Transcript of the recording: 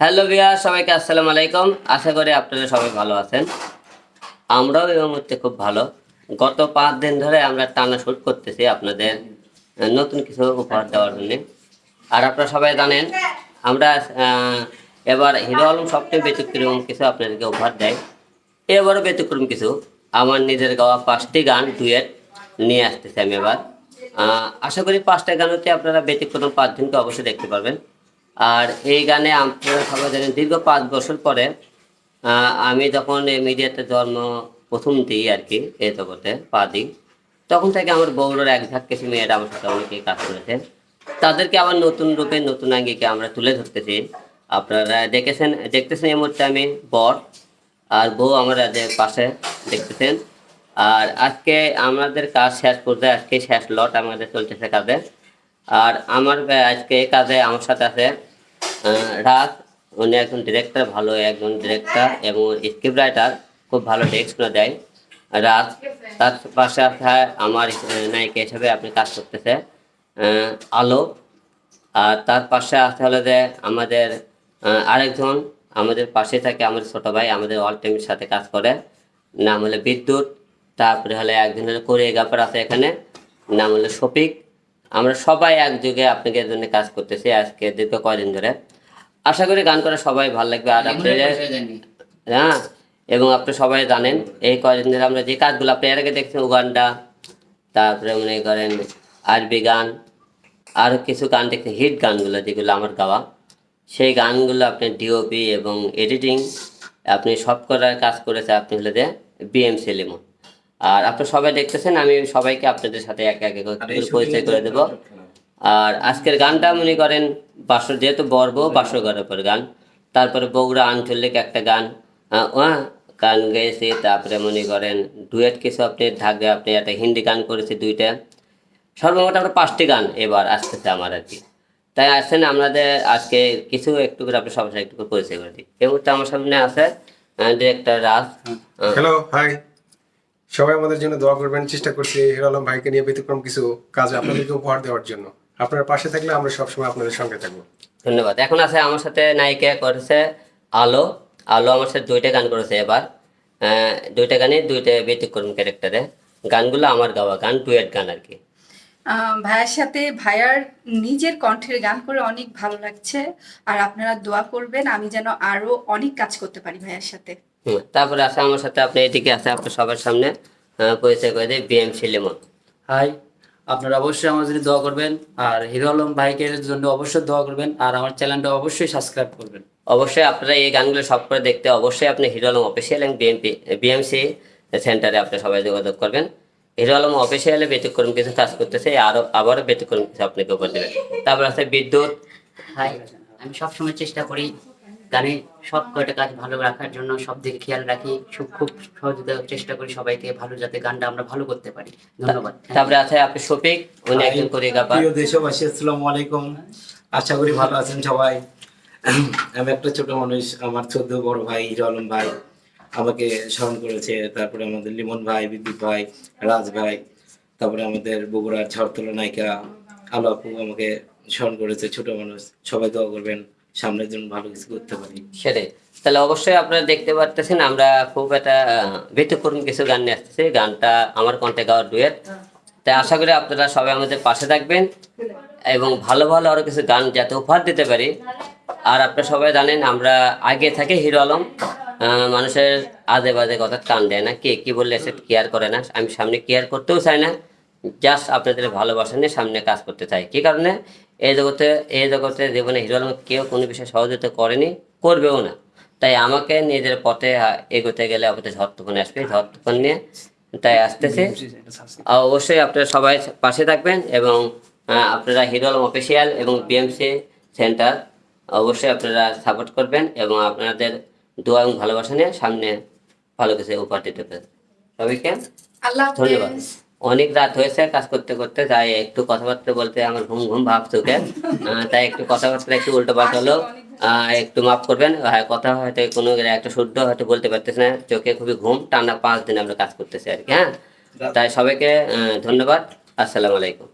Hello বিয়া সবাইকে আসসালামু আলাইকুম। আশা করি আপনারা সবাই ভালো আছেন। আমরাও এই মুহূর্তে খুব ভালো। গত পাঁচ দিন ধরে আমরা টানা শুট করতেছি আপনাদের নতুন কিছু উপহার দেওয়ার জন্য। আর আপনারা সবাই জানেন, আমরা এবার হিরো আলম সবচেয়ে ব্যতিক্রম কিছু আপনাদেরকে উপহার দেয়। এবারও ব্যতিক্রম কিছু। আমার নিজের গাওয়া পাঁচটি গান, ডুয়েট নিয়ে আসতেছি আমি এবার। আশা করি পাঁচটা গানতে আপনারা ব্যতিক্রম পাঁচজনকে অবশ্যই দেখতে পারবেন। আর এই গানে আপনারা সবাই জানেন, দীর্ঘ পাঁচ বছর পরে আমি যখন এই মিডিয়াতে জন্ম, প্রথম দিই আর কি, এই জগতে, পা দিই, তখন থেকে আমার বউরের এক ঝাঁক কিছু মেয়েরা আমার সাথে অনেকেই কাজ করেছে। তাদেরকে আবার নতুন রূপে, নতুন আঙ্গিকে আমরা তুলে ধরতেছি। আপনারা দেখেছেন, দেখতেছেন এই মুহূর্তে আমি বর, আর বউ আমরা যে পাশে দেখতেছেন। আর আজকে আমাদের কাজ শেষ করতে আজকে শেষ লট আমাদের চলতেছে কাজে। আর আমার আজকে এই কাজে আমার সাথে আছে রাজ। উনি একজন ডিরেক্টর ভালো একজন ডিরেক্টর এবং স্ক্রিপ্ট রাইটার খুব ভালো ডেস্ক দেয়। রাজ, তার পাশে আছে আমার নায়িকা হিসেবে আপনি কাজ করতেছে আলো আর তার পাশে আছে হলো যে আমাদের আরেকজন, আমাদের পাশে থাকে আমাদের ছোট ভাই, আমাদের অল টাইমের সাথে কাজ করে। নাম হলো বিদ্যুৎ। তারপরে হলে একজন হলো কোরিওগ্রাফার আছে এখানে, নাম হলো শফিক। আমরা সবাই একযোগে আপনাকে এর জন্য কাজ করতেছি আজকে দীর্ঘ কয়দিন ধরে। আশা করি গান করে সবাই ভালো লাগবে। আর হ্যাঁ এবং আপনি সবাই জানেন এই কয়দিন ধরে আমরা যে কাজগুলো আপনি এর আগে দেখছেন উগান্ডা তারপরে মনে করেন আরবি গান আরও কিছু গান দেখছেন হিট গানগুলো যেগুলো আমার গাওয়া। সেই গানগুলো আপনি ডিওপি এবং এডিটিং আপনি সব করার কাজ করেছে আপনি হলে যে বিএমসি লিমন আর আপনি সবাই দেখতেছেন আমি সবাইকে আপনাদের সাথে এক এক পরিচয় করে দেবো। আর আজকের গানটা মনে করেন বাসর যেহেতু বর্ব বাসর ঘরের পর গান। তারপরে বগুড়া আঞ্চলিক একটা গান। আহ, গান গেয়েছি। তারপরে মনে করেন ডুয়েট কিছু আপনি ঢাকে আপনি একটা হিন্দি গান করেছি দুইটা। সর্বমোট আমরা পাঁচটি গান এবার আসতেছে আমার আর কি। তাই আসছেন আমাদের আজকে কিছু একটু করে আপনি সবার সাথে একটু করে পরিচয় করে দিই। এই মুহূর্তে আমার সামনে আছে ডিরেক্টর রাজ। হ্যালো হাই সবাই আমাদের জন্য দোয়া করবেন চেষ্টা করছি হিরো আলম ভাইকে নিয়ে ব্যতিক্রম কিছু কাজ আপনাদেরকে উপহার দেওয়ার জন্য। আপনার পাশে থাকলে আমরা সবসময় আপনাদের সঙ্গে থাকব। ধন্যবাদ। এখন আছে আমার সাথে নায়িকা করেছে আলো। আলো আমার সাথে দুইটা গান করেছে এবার। দুইটা গানে দুইটা ব্যতিক্রম ক্যারেক্টারে। গানগুলো আমার গাওয়া গান ডুয়েট গান আর কি। আহ, ভাইয়ার সাথে ভাইয়ার নিজের কণ্ঠের গান করে অনেক ভালো লাগছে। আর আপনারা দোয়া করবেন আমি যেন আরও অনেক কাজ করতে পারি ভাইয়ার সাথে। তারপরে আসে আমার সাথে আপনি এদিকে আছে আপনার সবার সামনে পরিচয় করে দিই বিএমসি লিমন হাই আপনারা অবশ্যই আমার জন্য দোয়া করবেন আর হিরো আলম ভাইকের জন্য অবশ্যই দোয়া করবেন আর আমার চ্যানেলটা অবশ্যই সাবস্ক্রাইব করবেন। অবশ্যই আপনারা এই গানগুলো সব করে দেখতে অবশ্যই আপনি হিরো আলম অফিসিয়াল এবং বিএমপি বিএমসি সেন্টারে আপনি সবাই যোগাযোগ করবেন। হিরো আলম অফিসিয়ালে ব্যতিক্রম কিছু কাজ করতেছে আরও আবারও ব্যতিক্রম কিছু আপনাকে উপর দেবে। তারপর আছে বিদ্যুৎ। হাই আমি সবসময় চেষ্টা করি গানে সব কয়টা কাজ ভালো রাখার জন্য সব দিকে খেয়াল রাখি খুব খুব সহযোগিতা চেষ্টা করি সবাইকে ভালো যাতে গানটা আমরা ভালো করতে পারি। ধন্যবাদ। তারপরে আছে আপনি শফিক উনি একজন কোরিওগ্রাফার। প্রিয় দেশবাসী আসসালামু আলাইকুম। আশা করি ভালো আছেন সবাই। আমি একটা ছোট মানুষ আমার চোদ্দ বড় ভাই হিরো আলম ভাই আমাকে স্মরণ করেছে। তারপরে আমাদের লিমন ভাই বিদ্যুৎ ভাই রাজ ভাই তারপরে আমাদের বগুড়ার ঝড়তলা নায়িকা আলো আপু আমাকে স্মরণ করেছে ছোট মানুষ। সবাই দোয়া করবেন। সামনের জন্য ভালো কিছু করতে পারি। সেটাই। তাহলে অবশ্যই আপনারা দেখতে পারতেছেন, আমরা খুব একটা ব্যতিক্রম কিছু গান নিয়ে আসতেছি। গানটা আমার কণ্ঠে গাওয়ার ডুয়েট। তাই আশা করি আপনারা সবাই আমাদের পাশে থাকবেন এবং ভালো ভালো আরও কিছু গান যাতে উপহার দিতে পারি। আর আপনারা সবাই জানেন, আমরা আগে থেকে হিরো আলম। মানুষের আজে বাজে কথা টান দেয় না, কে কি বললে সে কেয়ার করে না। আমি সামনে কেয়ার করতেও চাই না জাস্ট আপনাদের ভালোবাসা নিয়ে সামনে কাজ করতে চাই। কি কারণে? এই জগতে এই জগতে জীবনে হিরো আলম কেউ কোনো বিষয়ে সহযোগিতা করেনি করবেও না। তাই আমাকে নিজের পথে এগোতে গেলে আমাদের ঝড় আসবে ঝড় তুফান নিয়ে তাই আসতেছে। অবশ্যই আপনারা সবাই পাশে থাকবেন এবং আপনারা হিরো আলম অফিসিয়াল এবং বিএমসি সেন্টার অবশ্যই আপনারা সাপোর্ট করবেন এবং আপনাদের দোয়া এবং ভালোবাসা নিয়ে সামনে ভালো কিছু উপহার দিতে পারেন সবাইকে আল্লাহ ধন্যবাদ। অনেক রাত হয়েছে কাজ করতে করতে তাই একটু কথাবার্তা বলতে আমার ঘুম ঘুম ভাব চোখে তাই একটু কথাবার্তা একটু উল্টো পাল্টা হলো। আহ, একটু মাফ করবেন কথা হয়তো কোনো একটা শুদ্ধ হয়তো বলতে পারতেছে না চোখে খুবই ঘুম টানা পাঁচ দিন আমরা কাজ করতেছি আর কি হ্যাঁ? তাই সবাইকে ধন্যবাদ আসসালামু আলাইকুম।